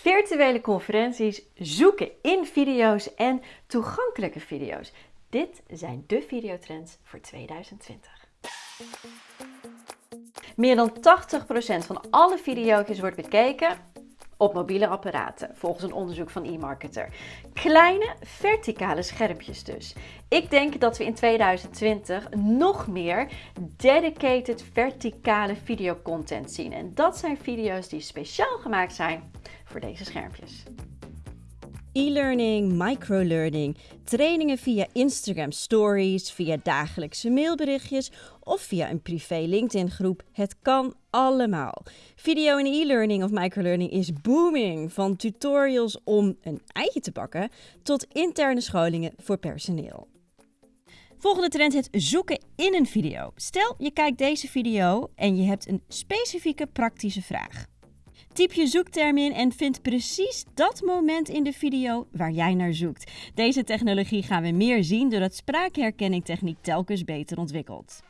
virtuele conferenties, zoeken in video's en toegankelijke video's. Dit zijn de videotrends voor 2020. Meer dan 80% van alle video's wordt bekeken op mobiele apparaten, volgens een onderzoek van eMarketer. Kleine verticale schermpjes dus. Ik denk dat we in 2020 nog meer dedicated verticale videocontent zien. En dat zijn video's die speciaal gemaakt zijn voor deze schermpjes. E-learning, microlearning, trainingen via Instagram stories, via dagelijkse mailberichtjes of via een privé LinkedIn groep. Het kan allemaal. Video en e-learning of microlearning is booming. Van tutorials om een eitje te bakken tot interne scholingen voor personeel. Volgende trend het zoeken in een video. Stel je kijkt deze video en je hebt een specifieke praktische vraag. Typ je zoekterm in en vind precies dat moment in de video waar jij naar zoekt. Deze technologie gaan we meer zien doordat spraakherkenning techniek telkens beter ontwikkelt.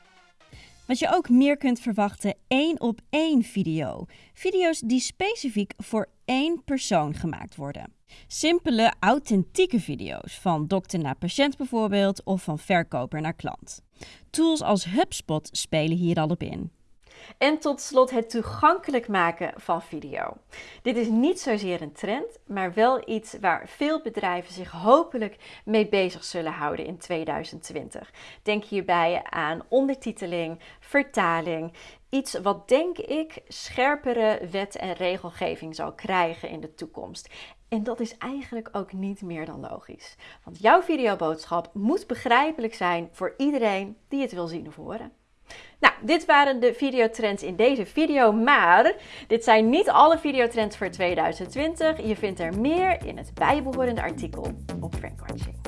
Wat je ook meer kunt verwachten, één op één video. Video's die specifiek voor één persoon gemaakt worden. Simpele, authentieke video's, van dokter naar patiënt bijvoorbeeld, of van verkoper naar klant. Tools als HubSpot spelen hier al op in. En tot slot het toegankelijk maken van video. Dit is niet zozeer een trend, maar wel iets waar veel bedrijven zich hopelijk mee bezig zullen houden in 2020. Denk hierbij aan ondertiteling, vertaling, iets wat denk ik scherpere wet en regelgeving zal krijgen in de toekomst. En dat is eigenlijk ook niet meer dan logisch. Want jouw videoboodschap moet begrijpelijk zijn voor iedereen die het wil zien of horen. Nou, dit waren de videotrends in deze video, maar dit zijn niet alle videotrends voor 2020. Je vindt er meer in het bijbehorende artikel op Frankwatching.